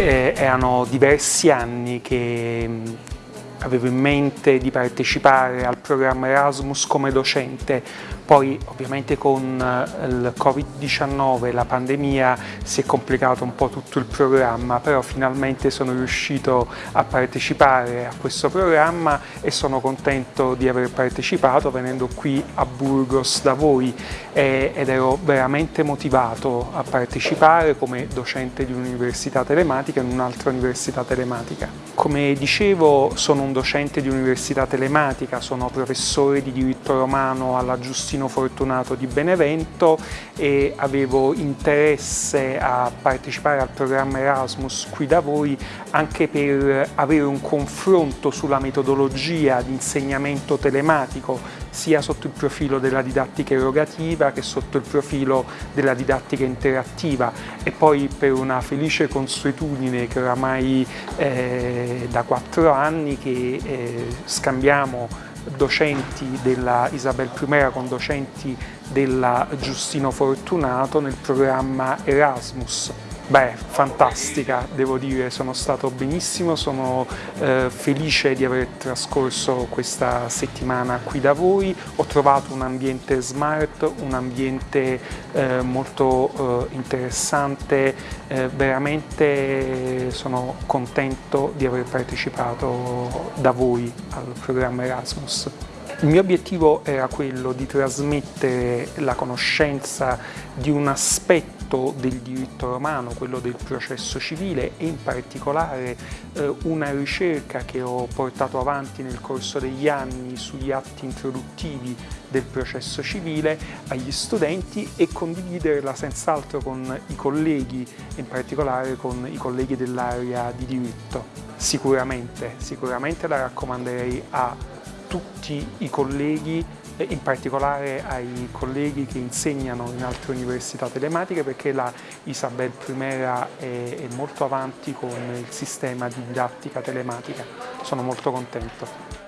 Eh, erano diversi anni che avevo in mente di partecipare al programma Erasmus come docente, poi ovviamente con eh, il Covid-19, la pandemia, si è complicato un po' tutto il programma, però finalmente sono riuscito a partecipare a questo programma e sono contento di aver partecipato venendo qui a Burgos da voi ed ero veramente motivato a partecipare come docente di un'università telematica in un'altra università telematica. Come dicevo sono un docente di università telematica, sono professore di diritto romano alla Giustino Fortunato di Benevento e avevo interesse a partecipare al programma Erasmus qui da voi anche per avere un confronto sulla metodologia di insegnamento telematico sia sotto il profilo della didattica erogativa che sotto il profilo della didattica interattiva. E poi per una felice consuetudine che oramai eh, da quattro anni che eh, scambiamo docenti della Isabel I con docenti della Giustino Fortunato nel programma Erasmus Beh, fantastica, devo dire, sono stato benissimo, sono eh, felice di aver trascorso questa settimana qui da voi, ho trovato un ambiente smart, un ambiente eh, molto eh, interessante, eh, veramente sono contento di aver partecipato da voi al programma Erasmus. Il mio obiettivo era quello di trasmettere la conoscenza di un aspetto del diritto romano, quello del processo civile e in particolare eh, una ricerca che ho portato avanti nel corso degli anni sugli atti introduttivi del processo civile agli studenti e condividerla senz'altro con i colleghi, in particolare con i colleghi dell'area di diritto. Sicuramente, sicuramente la raccomanderei a tutti i colleghi, in particolare ai colleghi che insegnano in altre università telematiche perché la Isabel Primera è, è molto avanti con il sistema di didattica telematica. Sono molto contento.